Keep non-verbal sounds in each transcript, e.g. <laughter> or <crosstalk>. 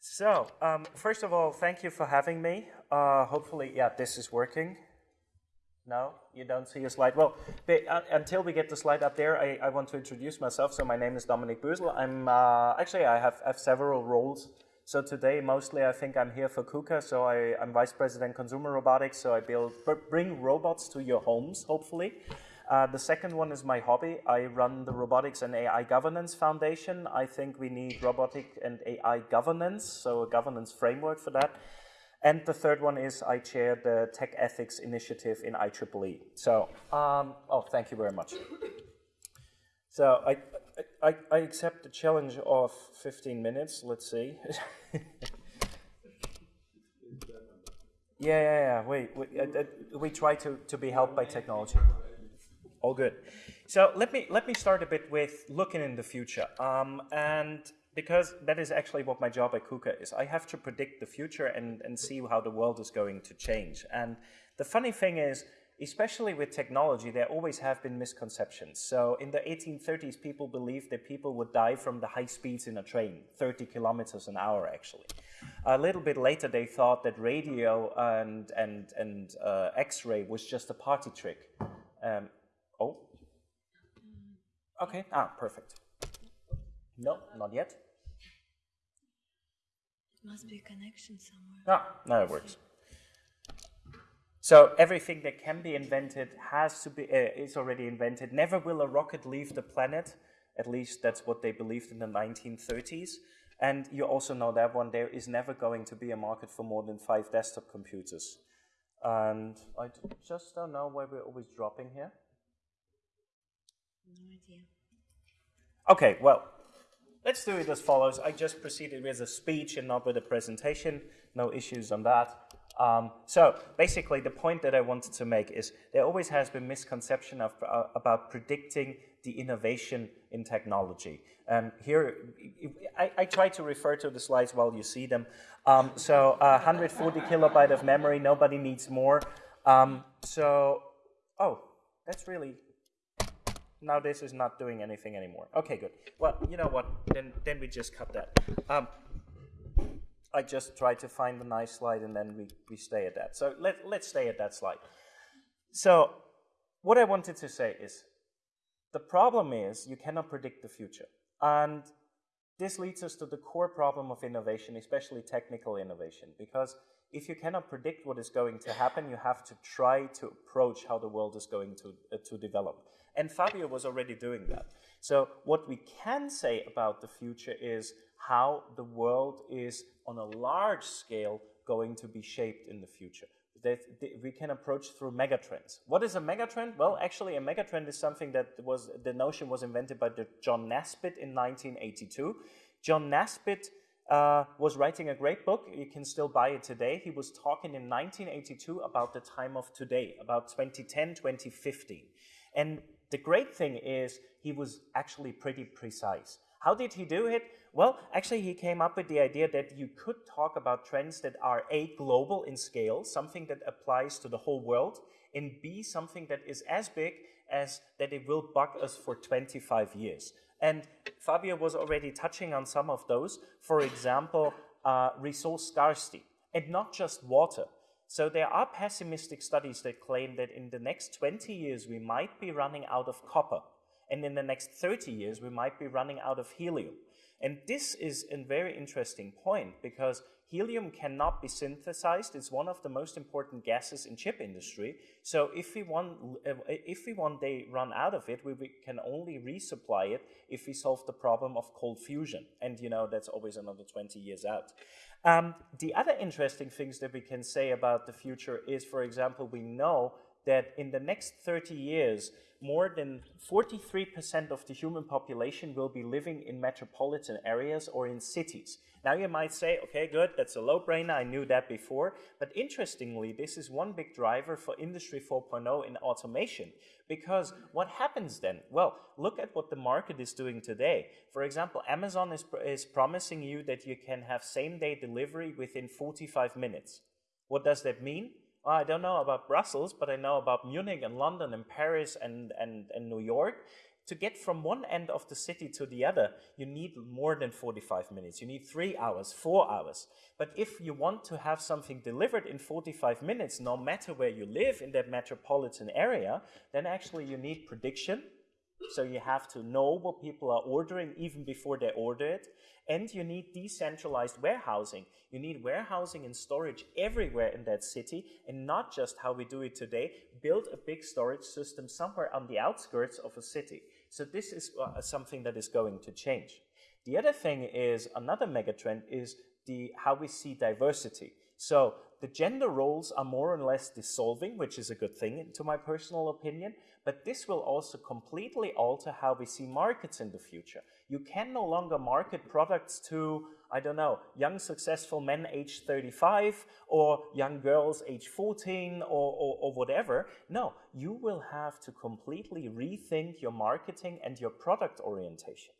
So, um, first of all, thank you for having me. Uh, hopefully, yeah, this is working. No, you don't see a slide. Well, uh, until we get the slide up there, I, I, want to introduce myself. So my name is Dominik Bösl. I'm uh, actually I have, have several roles. So today, mostly, I think I'm here for KUKA. So I, am vice president consumer robotics. So I build bring robots to your homes, hopefully. Uh, the second one is my hobby. I run the Robotics and AI Governance Foundation. I think we need robotic and AI governance, so a governance framework for that. And the third one is I chair the Tech Ethics Initiative in IEEE. So, um, oh, thank you very much. So I, I, I accept the challenge of 15 minutes. Let's see. <laughs> yeah, yeah, yeah. We, we, uh, uh, we try to, to be helped by technology. All good. So let me let me start a bit with looking in the future, um, and because that is actually what my job at KUKA is. I have to predict the future and and see how the world is going to change. And the funny thing is, especially with technology, there always have been misconceptions. So in the 1830s, people believed that people would die from the high speeds in a train, 30 kilometers an hour actually. A little bit later, they thought that radio and, and, and uh, X-ray was just a party trick. Um, Oh. Okay, ah, perfect. No, not yet. It must be a connection somewhere. Ah, now it works. So everything that can be invented has to be, uh, is already invented. Never will a rocket leave the planet. At least that's what they believed in the 1930s. And you also know that one, there is never going to be a market for more than five desktop computers. And I just don't know why we're always dropping here. No idea. Okay, well, let's do it as follows. I just proceeded with a speech and not with a presentation. No issues on that. Um, so basically, the point that I wanted to make is there always has been misconception of, uh, about predicting the innovation in technology. Here, I, I, try to refer to the slides while you see them. Um, so uh, 140 kilobyte of memory, nobody needs more. Um, so, oh, that's really now this is not doing anything anymore. Okay, good. Well, you know what? Then then we just cut that. Um, I just tried to find a nice slide and then we, we stay at that. So let, let's stay at that slide. So what I wanted to say is the problem is you cannot predict the future. And this leads us to the core problem of innovation, especially technical innovation, because if you cannot predict what is going to happen, you have to try to approach how the world is going to, uh, to develop. And Fabio was already doing that. So what we can say about the future is how the world is on a large scale going to be shaped in the future. That we can approach through megatrends. What is a megatrend? Well, actually, a megatrend is something that was the notion was invented by John Naisbitt in 1982. John Naisbitt uh, was writing a great book. You can still buy it today. He was talking in 1982 about the time of today, about 2010, 2015. And the great thing is he was actually pretty precise. How did he do it? Well, actually, he came up with the idea that you could talk about trends that are A, global in scale, something that applies to the whole world, and B, something that is as big as that it will bug us for 25 years. And Fabio was already touching on some of those. For example, uh, resource scarcity, and not just water. So there are pessimistic studies that claim that in the next 20 years we might be running out of copper, and in the next 30 years we might be running out of helium. And this is a very interesting point because helium cannot be synthesized. It's one of the most important gases in chip industry. So if we one, if we one day run out of it, we, we can only resupply it if we solve the problem of cold fusion. And you know, that's always another 20 years out. Um, the other interesting things that we can say about the future is, for example, we know that in the next 30 years, more than 43% of the human population will be living in metropolitan areas or in cities. Now you might say, okay, good, that's a low-brainer, I knew that before. But interestingly, this is one big driver for Industry 4.0 in automation. Because what happens then? Well, look at what the market is doing today. For example, Amazon is, is promising you that you can have same-day delivery within 45 minutes. What does that mean? Well, I don't know about Brussels, but I know about Munich and London and Paris and, and, and New York. To get from one end of the city to the other, you need more than 45 minutes. You need three hours, four hours. But if you want to have something delivered in 45 minutes, no matter where you live in that metropolitan area, then actually you need prediction. So you have to know what people are ordering even before they order it. And you need decentralized warehousing. You need warehousing and storage everywhere in that city, and not just how we do it today, build a big storage system somewhere on the outskirts of a city. So this is uh, something that is going to change. The other thing is another megatrend is the how we see diversity. So the gender roles are more or less dissolving, which is a good thing to my personal opinion, but this will also completely alter how we see markets in the future. You can no longer market products to, I don't know, young successful men age 35 or young girls age 14 or, or, or whatever. No, you will have to completely rethink your marketing and your product orientation.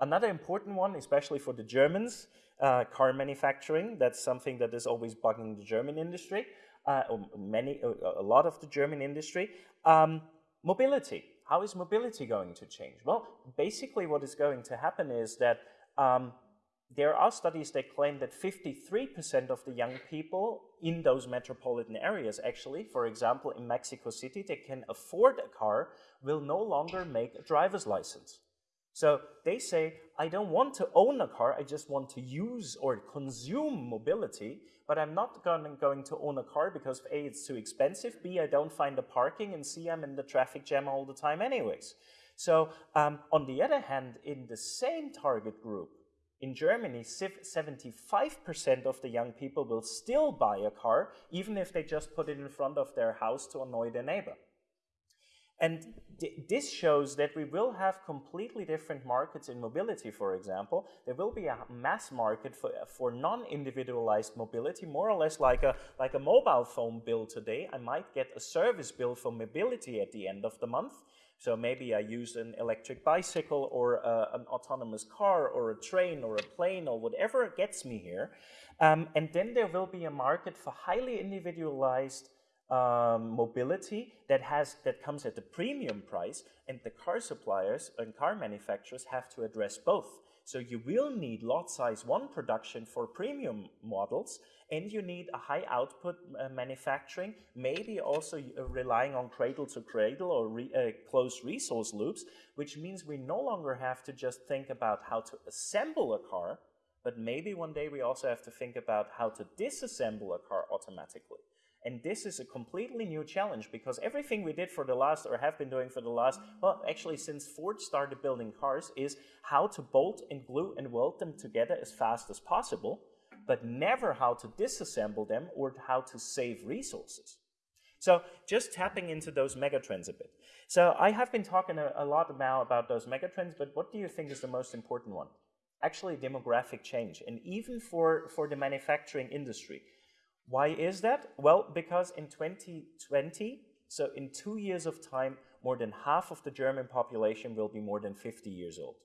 Another important one, especially for the Germans, uh, car manufacturing. That's something that is always bugging the German industry, uh, many, a lot of the German industry. Um, mobility. How is mobility going to change? Well, basically what is going to happen is that um, there are studies that claim that 53% of the young people in those metropolitan areas, actually, for example, in Mexico City, that can afford a car, will no longer make a driver's license. So they say, I don't want to own a car, I just want to use or consume mobility, but I'm not going to own a car because A, it's too expensive, B, I don't find the parking, and C, I'm in the traffic jam all the time anyways. So um, on the other hand, in the same target group, in Germany, 75% of the young people will still buy a car, even if they just put it in front of their house to annoy their neighbor. And this shows that we will have completely different markets in mobility, for example. There will be a mass market for, for non-individualized mobility, more or less like a, like a mobile phone bill today. I might get a service bill for mobility at the end of the month. So maybe I use an electric bicycle or uh, an autonomous car or a train or a plane or whatever gets me here. Um, and then there will be a market for highly individualized um, mobility that has that comes at a premium price, and the car suppliers and car manufacturers have to address both. So you will need lot size one production for premium models, and you need a high output uh, manufacturing, maybe also uh, relying on cradle to cradle or re, uh, closed resource loops, which means we no longer have to just think about how to assemble a car, but maybe one day we also have to think about how to disassemble a car automatically. And this is a completely new challenge because everything we did for the last, or have been doing for the last, well, actually since Ford started building cars, is how to bolt and glue and weld them together as fast as possible, but never how to disassemble them or how to save resources. So just tapping into those megatrends a bit. So I have been talking a, a lot now about those megatrends, but what do you think is the most important one? Actually, demographic change. And even for, for the manufacturing industry, why is that? Well, because in 2020, so in two years of time, more than half of the German population will be more than 50 years old.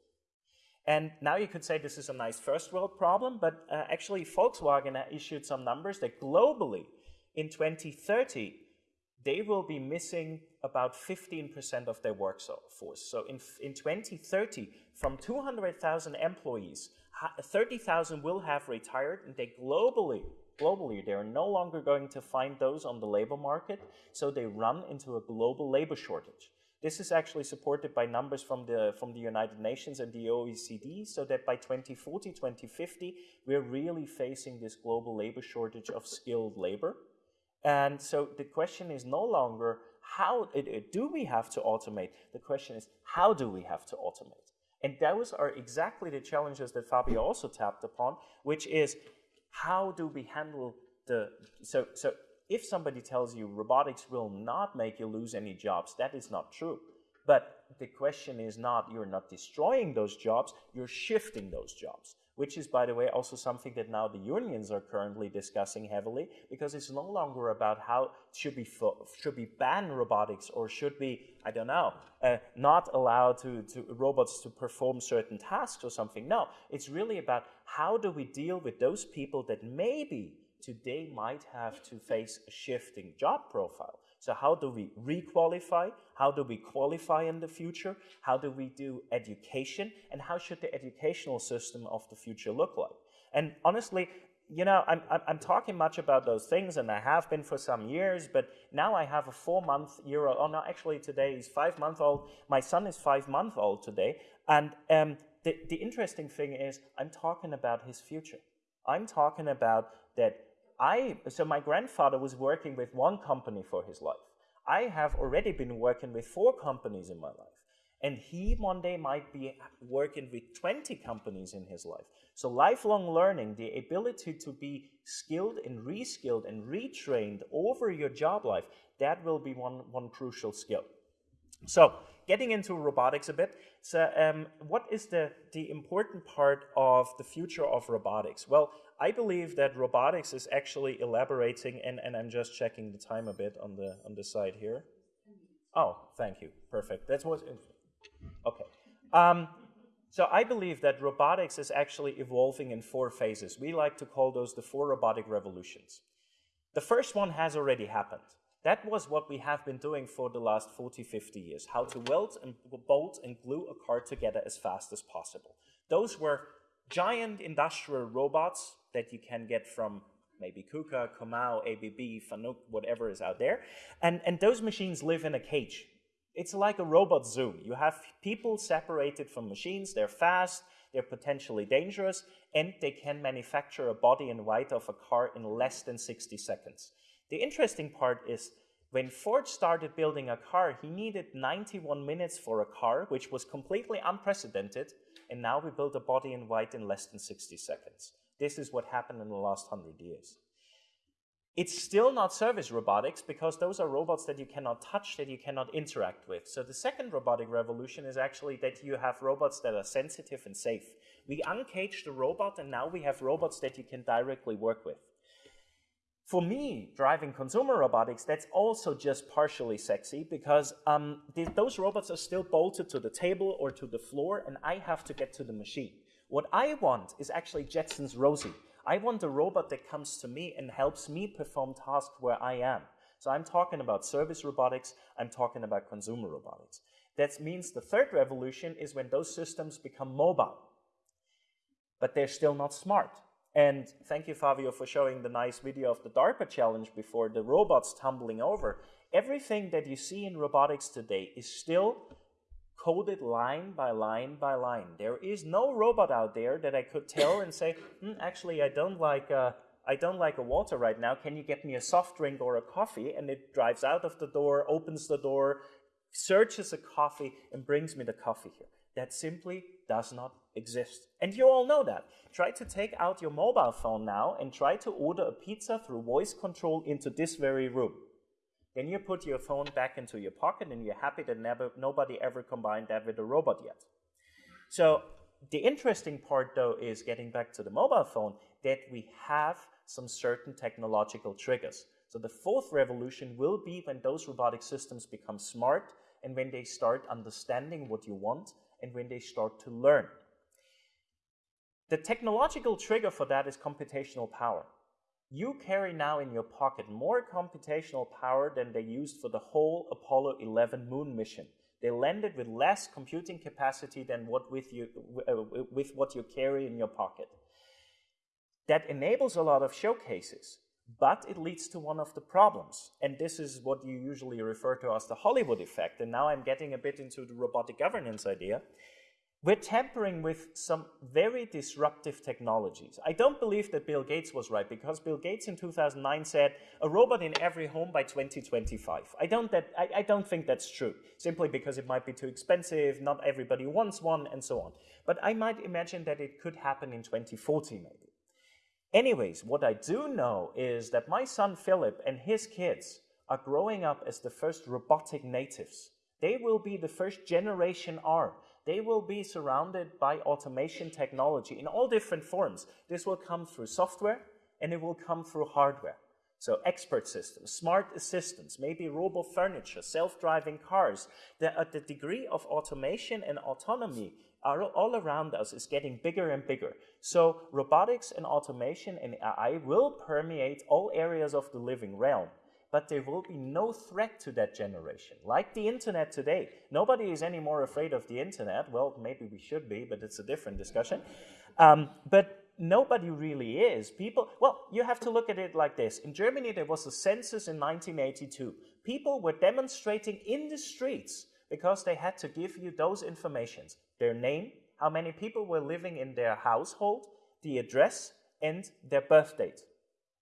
And now you could say this is a nice first world problem, but uh, actually Volkswagen issued some numbers that globally in 2030, they will be missing about 15% of their workforce. So in, in 2030, from 200,000 employees, 30,000 will have retired and they globally globally. They are no longer going to find those on the labor market, so they run into a global labor shortage. This is actually supported by numbers from the, from the United Nations and the OECD, so that by 2040, 2050, we're really facing this global labor shortage of skilled labor. And so the question is no longer how do we have to automate? The question is how do we have to automate? And those are exactly the challenges that Fabio also tapped upon, which is how do we handle the, so, so if somebody tells you robotics will not make you lose any jobs, that is not true. But the question is not, you're not destroying those jobs, you're shifting those jobs which is, by the way, also something that now the unions are currently discussing heavily, because it's no longer about how should we should we ban robotics or should we, I don't know, uh, not allow to, to robots to perform certain tasks or something. No, it's really about how do we deal with those people that maybe today might have to face a shifting job profile. So how do we requalify? How do we qualify in the future? How do we do education? And how should the educational system of the future look like? And honestly, you know, I'm, I'm, talking much about those things, and I have been for some years, but now I have a four-month year old, oh no, actually today he's five-month-old. My son is five-month-old today. And um, the, the interesting thing is I'm talking about his future. I'm talking about that I, so my grandfather was working with one company for his life. I have already been working with four companies in my life. And he one day might be working with 20 companies in his life. So lifelong learning, the ability to be skilled and reskilled and retrained over your job life, that will be one, one crucial skill. So getting into robotics a bit, so um, what is the, the important part of the future of robotics? Well, I believe that robotics is actually elaborating, and, and I'm just checking the time a bit on the, on the side here. Oh, thank you. Perfect. That's what, okay. Um, so I believe that robotics is actually evolving in four phases. We like to call those the four robotic revolutions. The first one has already happened. That was what we have been doing for the last 40, 50 years, how to weld and bolt and glue a car together as fast as possible. Those were giant industrial robots that you can get from maybe KUKA, Comau, ABB, Fanuc, whatever is out there. And, and those machines live in a cage. It's like a robot zoo. You have people separated from machines. They're fast, they're potentially dangerous, and they can manufacture a body in white of a car in less than 60 seconds. The interesting part is when Ford started building a car, he needed 91 minutes for a car, which was completely unprecedented, and now we build a body in white in less than 60 seconds. This is what happened in the last 100 years. It's still not service robotics because those are robots that you cannot touch, that you cannot interact with. So the second robotic revolution is actually that you have robots that are sensitive and safe. We uncaged the robot and now we have robots that you can directly work with. For me, driving consumer robotics, that's also just partially sexy because um, those robots are still bolted to the table or to the floor and I have to get to the machine. What I want is actually Jetson's Rosie. I want a robot that comes to me and helps me perform tasks where I am. So I'm talking about service robotics, I'm talking about consumer robotics. That means the third revolution is when those systems become mobile. But they're still not smart. And thank you, Fabio, for showing the nice video of the DARPA challenge before the robots tumbling over. Everything that you see in robotics today is still coded line by line by line. There is no robot out there that I could tell and say, hmm, actually, I don't like uh, I don't like a water right now. Can you get me a soft drink or a coffee? And it drives out of the door, opens the door, searches a coffee, and brings me the coffee here. That simply does not exist. And you all know that. Try to take out your mobile phone now and try to order a pizza through voice control into this very room. Then you put your phone back into your pocket and you're happy that never, nobody ever combined that with a robot yet. So the interesting part though is getting back to the mobile phone that we have some certain technological triggers. So the fourth revolution will be when those robotic systems become smart and when they start understanding what you want and when they start to learn. The technological trigger for that is computational power. You carry now in your pocket more computational power than they used for the whole Apollo 11 moon mission. They landed with less computing capacity than what with, you, uh, with what you carry in your pocket. That enables a lot of showcases, but it leads to one of the problems. And this is what you usually refer to as the Hollywood effect. And now I'm getting a bit into the robotic governance idea. We're tampering with some very disruptive technologies. I don't believe that Bill Gates was right because Bill Gates in 2009 said a robot in every home by 2025. I don't, that, I, I don't think that's true, simply because it might be too expensive, not everybody wants one, and so on. But I might imagine that it could happen in 2040 maybe. Anyways, what I do know is that my son Philip and his kids are growing up as the first robotic natives. They will be the first generation R they will be surrounded by automation technology in all different forms. This will come through software and it will come through hardware. So expert systems, smart assistants, maybe robo furniture, self-driving cars. The, uh, the degree of automation and autonomy are all around us is getting bigger and bigger. So robotics and automation and AI will permeate all areas of the living realm. but there will be no threat to that generation. Like the internet today, nobody is any more afraid of the internet. Well, maybe we should be, but it's a different discussion. Um, but nobody really is. People, well, you have to look at it like this. In Germany, there was a census in 1982. People were demonstrating in the streets because they had to give you those informations. Their name, how many people were living in their household, the address, and their birth date.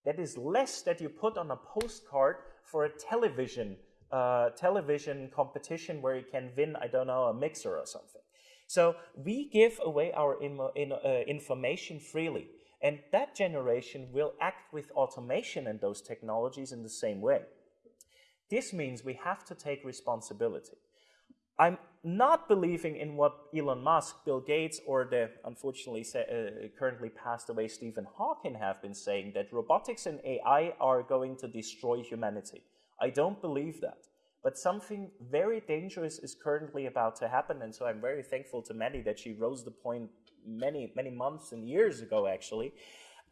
That is less that you put on a postcard for a television uh, television competition where you can win, I don't know, a mixer or something. So we give away our in, in, uh, information freely. And that generation will act with automation and those technologies in the same way. This means we have to take responsibility. I'm not believing in what Elon Musk, Bill Gates, or the unfortunately uh, currently passed away Stephen Hawking have been saying that robotics and AI are going to destroy humanity. I don't believe that. But something very dangerous is currently about to happen, and so I'm very thankful to Maddie that she rose the point many, many months and years ago, actually.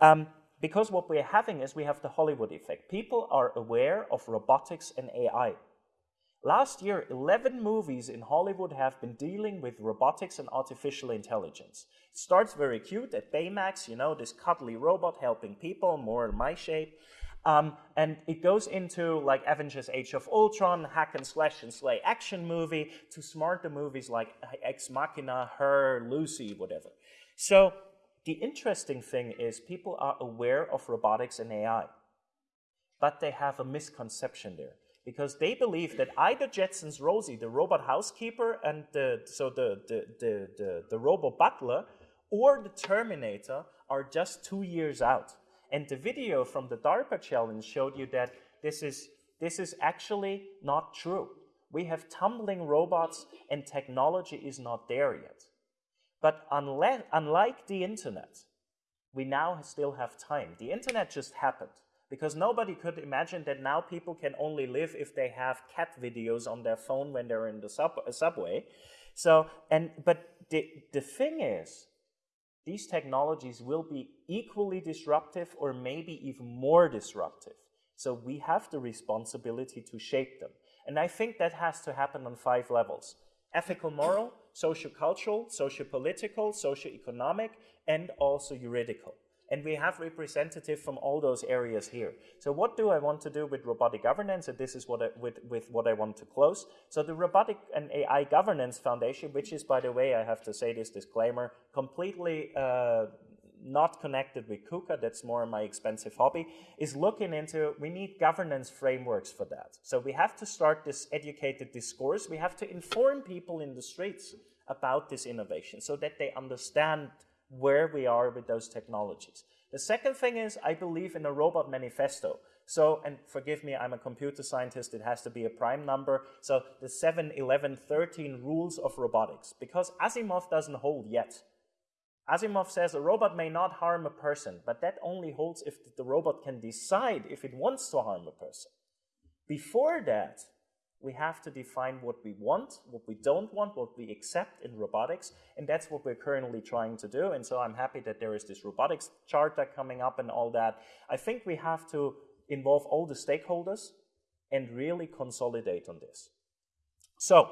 Um, because what we're having is we have the Hollywood effect. People are aware of robotics and AI. Last year, 11 movies in Hollywood have been dealing with robotics and artificial intelligence. It starts very cute at Baymax, you know, this cuddly robot helping people, more in my shape. Um, and it goes into like Avengers Age of Ultron, hack and slash and slay action movie, to smarter movies like Ex Machina, Her, Lucy, whatever. So the interesting thing is people are aware of robotics and AI, but they have a misconception there because they believe that either Jetson's Rosie, the robot housekeeper, and the, so the, the, the, the, the robot butler, or the Terminator are just two years out. And the video from the DARPA challenge showed you that this is, this is actually not true. We have tumbling robots and technology is not there yet. But unlike the internet, we now still have time. The internet just happened because nobody could imagine that now people can only live if they have cat videos on their phone when they're in the sub uh, subway. So, and, but the, the thing is, these technologies will be equally disruptive or maybe even more disruptive. So we have the responsibility to shape them. And I think that has to happen on five levels. Ethical, moral, socio-cultural, socio-political, socio-economic, and also juridical. And we have representative from all those areas here. So what do I want to do with robotic governance? And this is what I, with, with what I want to close. So the Robotic and AI Governance Foundation, which is, by the way, I have to say this disclaimer, completely uh, not connected with KUKA, that's more my expensive hobby, is looking into, we need governance frameworks for that. So we have to start this educated discourse. We have to inform people in the streets about this innovation so that they understand where we are with those technologies. The second thing is I believe in a robot manifesto. So, and forgive me, I'm a computer scientist, it has to be a prime number. So the 7, 11, 13 rules of robotics, because Asimov doesn't hold yet. Asimov says a robot may not harm a person, but that only holds if the robot can decide if it wants to harm a person. Before that, we have to define what we want, what we don't want, what we accept in robotics, and that's what we're currently trying to do. And so I'm happy that there is this robotics charter coming up and all that. I think we have to involve all the stakeholders and really consolidate on this. So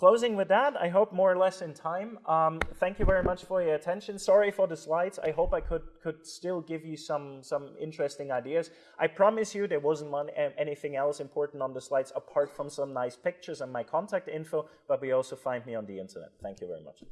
Closing with that, I hope more or less in time. Um, thank you very much for your attention. Sorry for the slides. I hope I could could still give you some some interesting ideas. I promise you there wasn't one, anything else important on the slides apart from some nice pictures and my contact info, but we also find me on the internet. Thank you very much.